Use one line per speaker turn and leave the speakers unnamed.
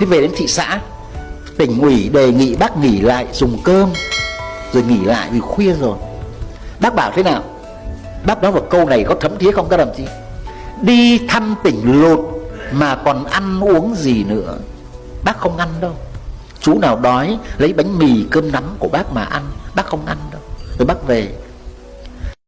thế về đến thị xã, tỉnh ủy đề nghị bác nghỉ lại dùng cơm, rồi nghỉ lại vì khuya rồi. Bác bảo thế nào? Bác nói một câu này có thấm thía không? Các đồng chí, đi thăm tỉnh lột mà còn ăn uống gì nữa? Bác không ăn đâu. Chú nào đói, lấy bánh mì, cơm nắm của bác mà ăn, bác không ăn đâu. Rồi bác về